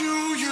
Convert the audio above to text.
you, you